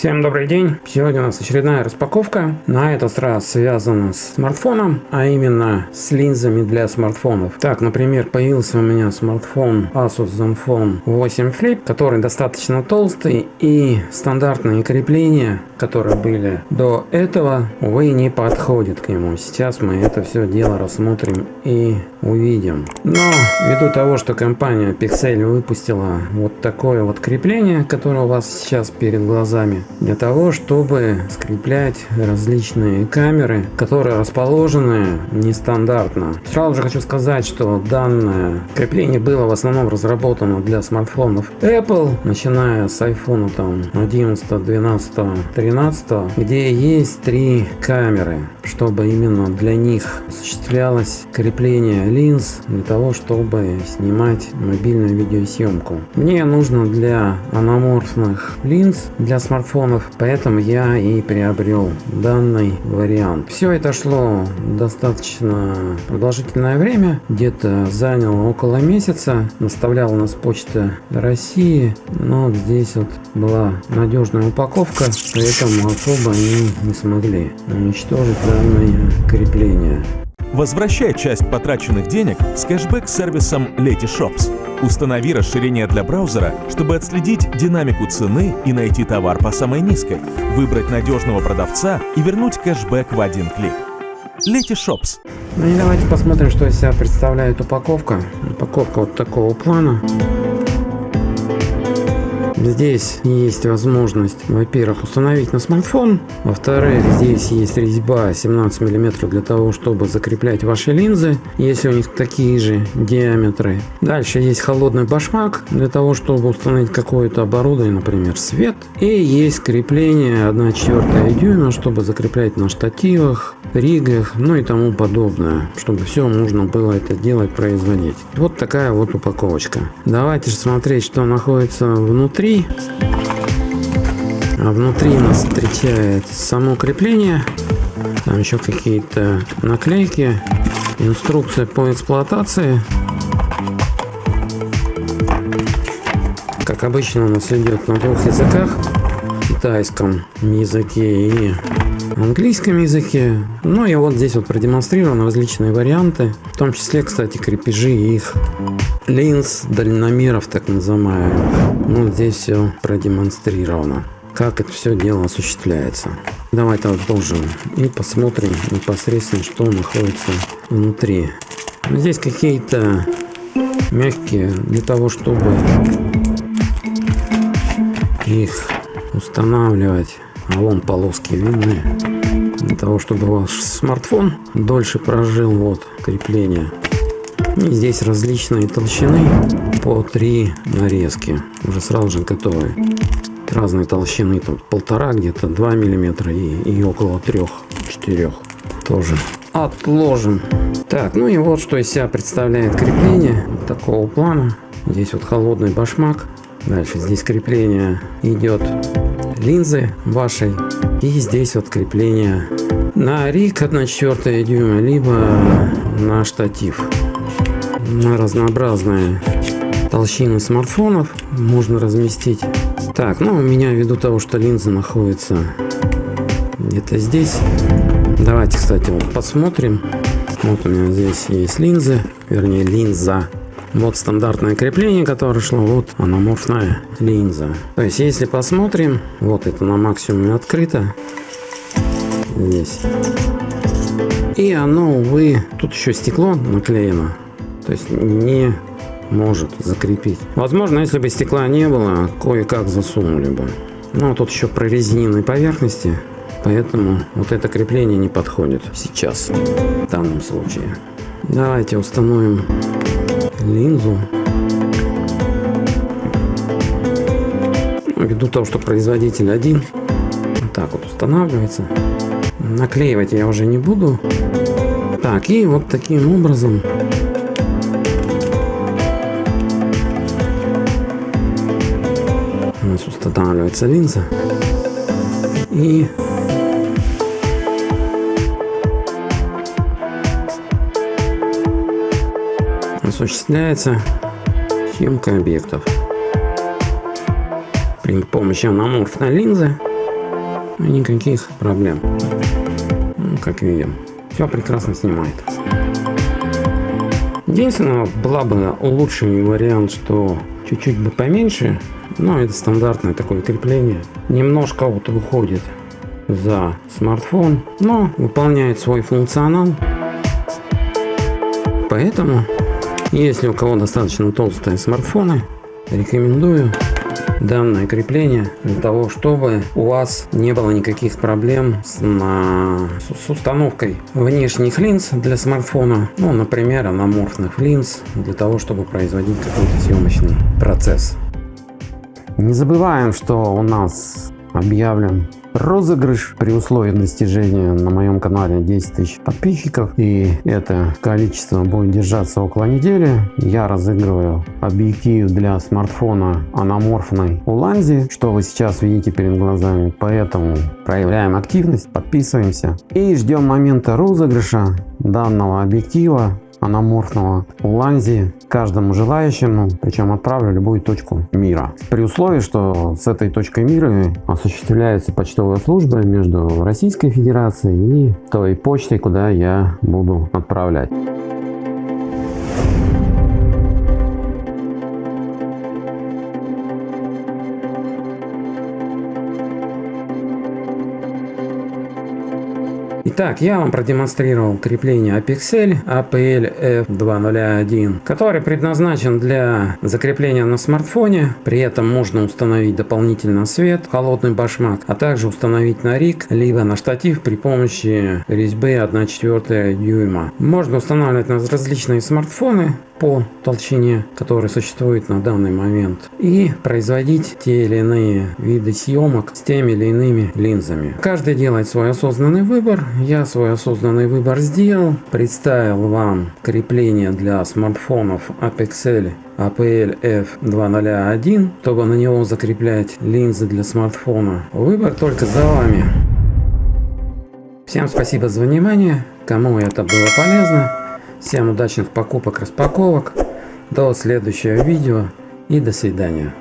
Всем добрый день! Сегодня у нас очередная распаковка. На этот раз связана с смартфоном, а именно с линзами для смартфонов. Так, например, появился у меня смартфон Asus Zenfone 8 Flip, который достаточно толстый и стандартные крепления, которые были до этого, увы, не подходят к нему. Сейчас мы это все дело рассмотрим и увидим. Но ввиду того, что компания Pixel выпустила вот такое вот крепление, которое у вас сейчас перед глазами, для того, чтобы скреплять различные камеры, которые расположены нестандартно. Сразу же хочу сказать, что данное крепление было в основном разработано для смартфонов Apple, начиная с iPhone там 11, 12, 13, где есть три камеры, чтобы именно для них осуществлялось крепление линз для того, чтобы снимать мобильную видеосъемку. Мне нужно для аноморфных линз для смартфонов, поэтому я и приобрел данный вариант. Все это шло достаточно продолжительное время, где-то заняло около месяца. Наставляла нас почта России, но здесь вот была надежная упаковка, поэтому особо они не смогли уничтожить данное крепление. Возвращай часть потраченных денег с кэшбэк-сервисом Letyshops. Установи расширение для браузера, чтобы отследить динамику цены и найти товар по самой низкой, выбрать надежного продавца и вернуть кэшбэк в один клик. Letyshops. Ну и давайте посмотрим, что из себя представляет упаковка. Упаковка вот такого плана. Здесь есть возможность, во-первых, установить на смартфон. Во-вторых, здесь есть резьба 17 мм для того, чтобы закреплять ваши линзы, если у них такие же диаметры. Дальше есть холодный башмак для того, чтобы установить какое-то оборудование, например, свет. И есть крепление 1,4 дюйма, чтобы закреплять на штативах, ригах, ну и тому подобное, чтобы все нужно было это делать, производить. Вот такая вот упаковочка. Давайте же смотреть, что находится внутри внутри. А внутри нас встречает само крепление. Там еще какие-то наклейки. Инструкция по эксплуатации. Как обычно у нас идет на двух языках. Китайском языке и английском языке. Ну и вот здесь вот продемонстрированы различные варианты, в том числе, кстати, крепежи их линз, дальномеров так называемых. Ну здесь все продемонстрировано как это все дело осуществляется. Давайте отложим и посмотрим непосредственно, что находится внутри. Здесь какие-то мягкие для того, чтобы их устанавливать а вон полоски видны. Для того чтобы ваш смартфон дольше прожил вот крепление. И здесь различные толщины по три нарезки. Уже сразу же готовые разные толщины. Тут полтора где-то 2 миллиметра и, и около трех четырех тоже. Отложим. Так ну и вот что из себя представляет крепление такого плана. Здесь вот холодный башмак. Дальше здесь крепление идет линзы вашей. И здесь вот крепление на рик 1,4 дюйма, либо на штатив. На разнообразные толщины смартфонов можно разместить. Так, ну у меня ввиду того, что линза находится где-то здесь. Давайте, кстати, вот посмотрим. Вот у меня здесь есть линзы, вернее линза вот стандартное крепление, которое шло, вот аноморфная линза. То есть, если посмотрим, вот это на максимуме открыто. Здесь. И оно, увы, тут еще стекло наклеено. То есть, не может закрепить. Возможно, если бы стекла не было, кое-как засунули бы. Но тут еще прорезиненные поверхности, поэтому вот это крепление не подходит сейчас, в данном случае. Давайте установим линзу. Ввиду того, что производитель один, вот так вот устанавливается. Наклеивать я уже не буду. Так, и вот таким образом у нас устанавливается линза. И осуществляется съемка объектов при помощи аноморфной линзы никаких проблем. Ну, как видим, все прекрасно снимает. Единственное, была бы лучший вариант, что чуть-чуть бы поменьше, но это стандартное такое крепление. Немножко вот выходит за смартфон, но выполняет свой функционал. Поэтому, если у кого достаточно толстые смартфоны, рекомендую данное крепление для того, чтобы у вас не было никаких проблем с, на, с установкой внешних линз для смартфона, ну, например, анаморфных линз, для того, чтобы производить какой-то съемочный процесс. Не забываем, что у нас объявлен розыгрыш при условии достижения на моем канале 10 тысяч подписчиков. И это количество будет держаться около недели. Я разыгрываю объектив для смартфона анаморфной уланзи что вы сейчас видите перед глазами? Поэтому проявляем активность подписываемся и ждем момента розыгрыша данного объектива анаморфного ланзи каждому желающему, причем отправлю любую точку мира. При условии, что с этой точкой мира осуществляется почтовая служба между Российской Федерацией и той почтой, куда я буду отправлять. Итак, я вам продемонстрировал крепление Apexel APL F201, который предназначен для закрепления на смартфоне. При этом можно установить дополнительно свет, холодный башмак, а также установить на риг, либо на штатив при помощи резьбы 1,4 дюйма. Можно устанавливать на различные смартфоны по толщине, которая существует на данный момент, и производить те или иные виды съемок с теми или иными линзами. Каждый делает свой осознанный выбор. Я свой осознанный выбор сделал. Представил вам крепление для смартфонов Apexel APL F201, чтобы на него закреплять линзы для смартфона. Выбор только за вами. Всем спасибо за внимание. Кому это было полезно, Всем удачных покупок, распаковок. До следующего видео и до свидания.